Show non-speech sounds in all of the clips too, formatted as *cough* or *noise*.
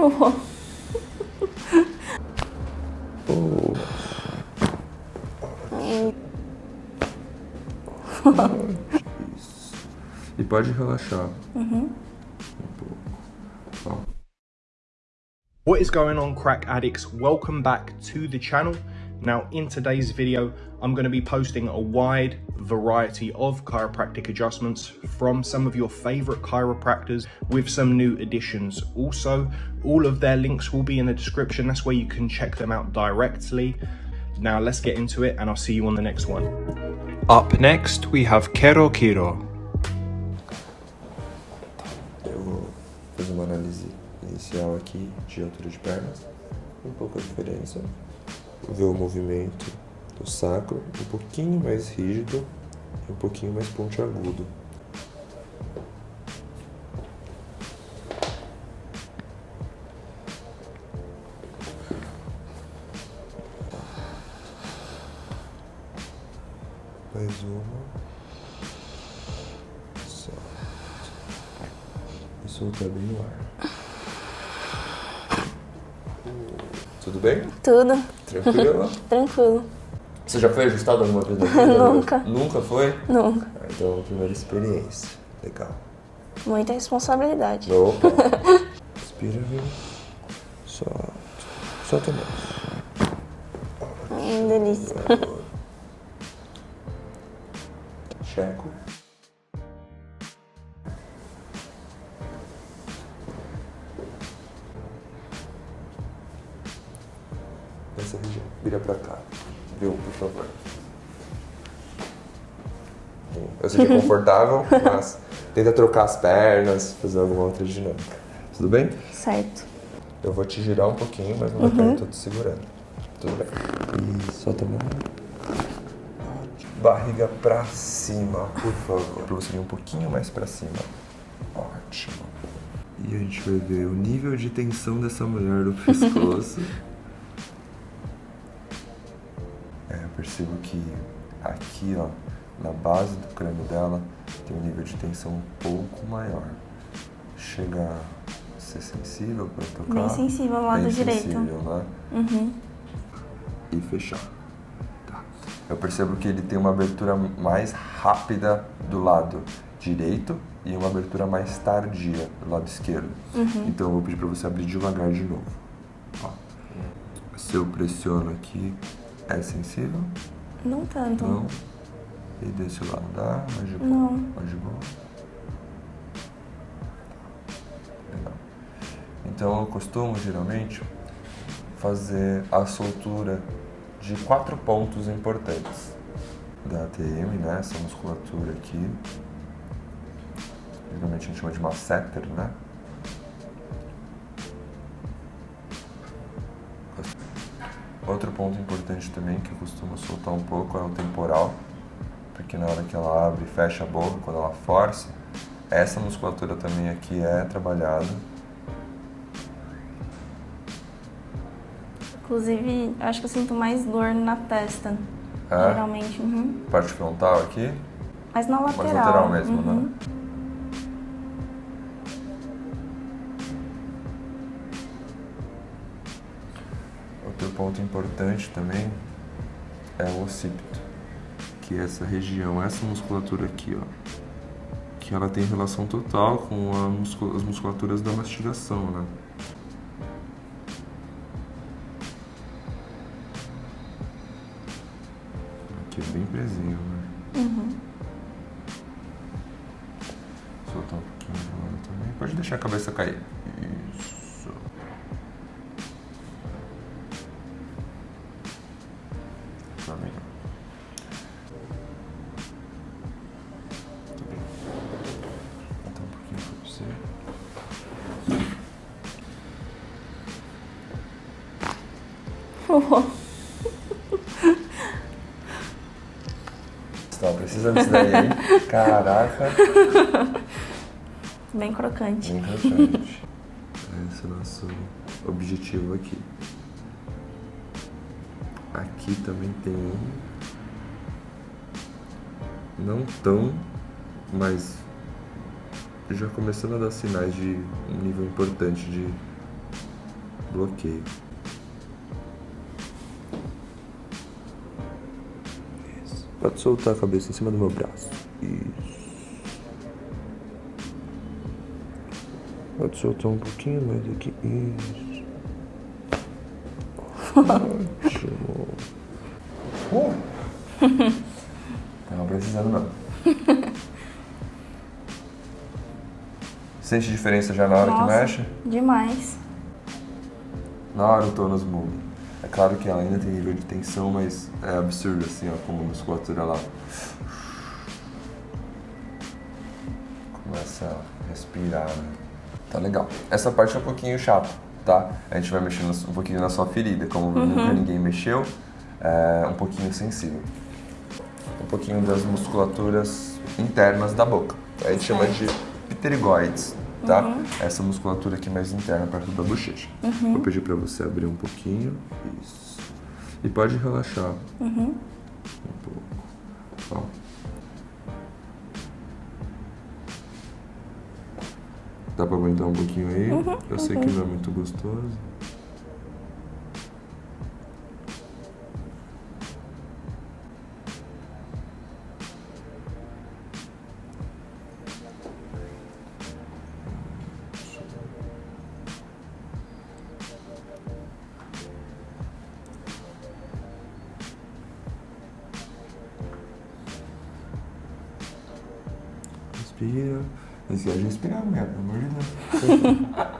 E pode relaxar. Uhum. Um What is going on crack addicts? Welcome back to the channel. Now in today's video, I'm going to be posting a wide variety of chiropractic adjustments from some of your favorite chiropractors with some new additions. Also, all of their links will be in the description. That's where you can check them out directly. Now let's get into it and I'll see you on the next one. Up next, we have Kero Kiro. Eu vou uma análise inicial aqui de altura de pernas, um pouco a diferença, ver o movimento do sacro, um pouquinho mais rígido e um pouquinho mais pontiagudo. Mais uma. Solta. E soltar bem no ar. Tudo bem? Tudo Tranquilo? *laughs* tranquilo. Você já foi ajustado alguma vez na vida? *laughs* Nunca. Nunca foi? Nunca. Ah, Então, primeira experiência. Legal. Muita responsabilidade. Opa. *laughs* Respira, viu? Solta. Solta mais. Hum, delícia. Essa região. Vira pra cá. Viu, por favor. Eu que é *laughs* confortável, mas tenta trocar as pernas, fazer alguma outra dinâmica. Tudo bem? Certo. Eu vou te girar um pouquinho, mas não vai eu tô te segurando. Tudo bem. E solta a mão. Barriga pra cima, por favor. Pra você vir um pouquinho mais pra cima. Ótimo. E a gente vai ver o nível de tensão dessa mulher no pescoço. *laughs* percebo que aqui, ó, na base do crânio dela, tem um nível de tensão um pouco maior. Chega a ser sensível pra tocar. Bem sensível ao lado Bem direito. sensível, né? Uhum. e fechar. Tá. Eu percebo que ele tem uma abertura mais rápida do lado direito e uma abertura mais tardia do lado esquerdo. Então eu vou pedir para você abrir devagar de novo. Ó. Se eu pressiono aqui, é sensível? Não tanto. Não. E desse lado dá? Mais de boa? Não. Mais de boa? Legal. Então eu costumo geralmente fazer a soltura de quatro pontos importantes da ATM, né? Essa musculatura aqui. Geralmente a gente chama de masseter, né? Outro ponto importante também que eu costumo soltar um pouco é o temporal, porque na hora que ela abre e fecha a boca, quando ela força, essa musculatura também aqui é trabalhada. Inclusive, acho que eu sinto mais dor na testa. É? Geralmente. Uhum. Parte frontal aqui, Mas na lateral. mais lateral mesmo, uhum. né? Ponto importante também é o occipito, que é essa região, essa musculatura aqui, ó, que ela tem relação total com muscul- as musculaturas da mastigação, né? Aqui é bem presinho, né? Uhum. Soltar um pouquinho de lado também. Pode deixar a cabeça cair. Isso. Tá bem. Tá bem. Então um pouquinho pra você. Oh. Você tava precisando disso daí, hein? Caraca. Bem crocante. Bem crocante. Esse é o nosso objetivo aqui. Aqui também tem um. Não tão, mas já começando a dar sinais de um nível importante de bloqueio. Pode soltar a cabeça em cima do meu braço. Isso. Pode soltar um pouquinho mais aqui. Isso. *laughs* Ótimo. Uh. *laughs* Tava precisando não. Sente diferença já na hora Nossa, que mexe? Demais. Na hora o tônus muda. É claro que ela ainda tem nível de tensão, mas é absurdo assim, ó, como a musculatura lá. Começa a respirar, né? Tá legal. Essa parte é um pouquinho chata, tá? A gente vai mexendo um pouquinho na sua ferida, como nunca ninguém mexeu, é um pouquinho sensível. Um pouquinho das musculaturas internas da boca. A gente chama de pterigoides, tá? Essa musculatura aqui mais interna, perto da bochecha. Vou pedir pra você abrir um pouquinho. Isso. E pode relaxar. Um pouco. Ó. Dá pra aguentar um pouquinho aí? Eu sei que não é muito gostoso. Respira. Esquece de respirar, mulher, pelo amor de Deus. *laughs*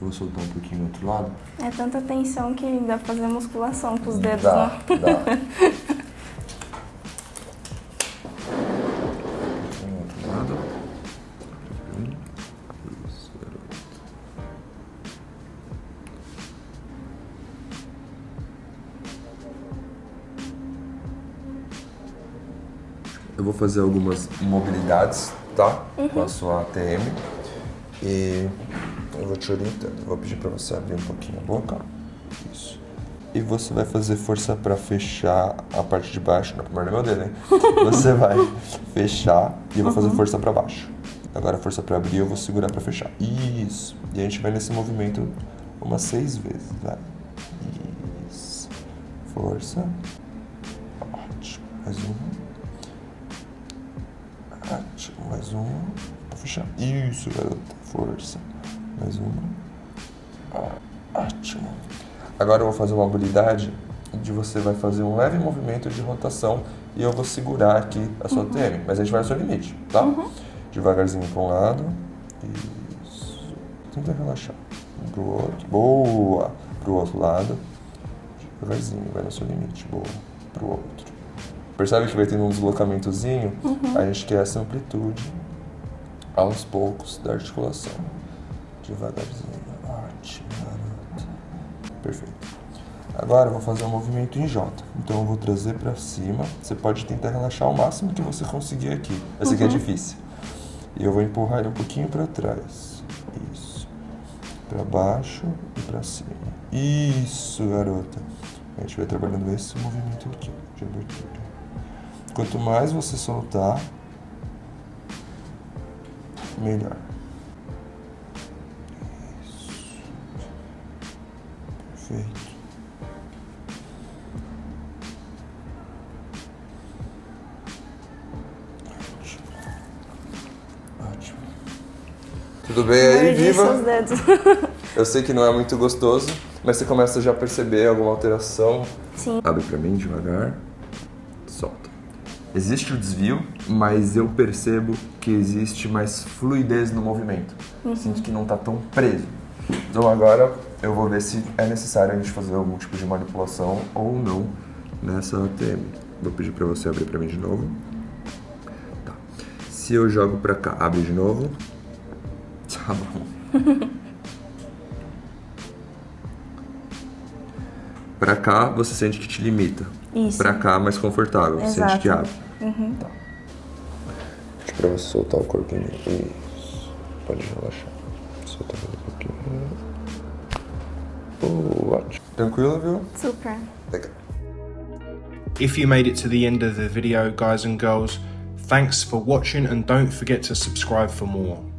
Vou soltar um pouquinho do outro lado. É tanta tensão que dá pra fazer musculação com os dedos, Dá, né? dá. *laughs* fazer algumas mobilidades, tá? Com a sua ATM. E eu vou te orientando. Vou pedir pra você abrir um pouquinho a boca. Isso. E você vai fazer força pra fechar a parte de baixo. Não, primeiro meu dedo, hein? *laughs* Você vai fechar e eu vou fazer força pra baixo. Agora força pra abrir, eu vou segurar pra fechar. Isso. E a gente vai nesse movimento umas seis vezes, vai. Isso. Força. Ótimo. Mais uma. Mais uma. Pra fechar. Isso, garota. Força. Mais uma. Ó, Ótimo. Agora eu vou fazer uma habilidade de você vai fazer um leve movimento de rotação e eu vou segurar aqui a sua TM, mas a gente vai no seu limite, tá? Devagarzinho para um lado. Isso. Tenta relaxar. Um pro outro. Boa. Pro outro lado. Devagarzinho, vai no seu limite. Boa. Pro outro. Percebe que vai tendo um deslocamentozinho? A gente quer essa amplitude aos poucos da articulação. Devagarzinho. Ótimo, garoto. Perfeito. Agora eu vou fazer um movimento em J. Então eu vou trazer pra cima. Você pode tentar relaxar o máximo que você conseguir aqui. Esse aqui é difícil. E eu vou empurrar ele um pouquinho pra trás. Isso. Pra baixo e pra cima. Isso, garota. A gente vai trabalhando esse movimento aqui de abertura. Quanto mais você soltar, melhor. Isso. Perfeito. Ótimo. Ótimo. Tudo bem aí, viva? seus dedos. *laughs* Eu sei que não é muito gostoso, mas você começa já a perceber alguma alteração. Sim. Abre pra mim devagar. Existe o desvio, mas eu percebo que existe mais fluidez no movimento. Sinto que não tá tão preso. Então agora eu vou ver se é necessário a gente fazer algum tipo de manipulação ou não nessa ATM. Vou pedir pra você abrir pra mim de novo. Tá. Se eu jogo pra cá, abre de novo. *laughs* Tá bom. Pra cá, você sente que te limita. Isso. Pra cá, mais confortável. Você sente que abre. Uhum. Tá. Deixa pra você soltar o corpinho. Isso. Pode relaxar. Solta mais um pouquinho. Oh, ótimo. Tranquilo, viu? Super. Legal. If you made it to the end of the video, guys and girls, thanks for watching and don't forget to subscribe for more.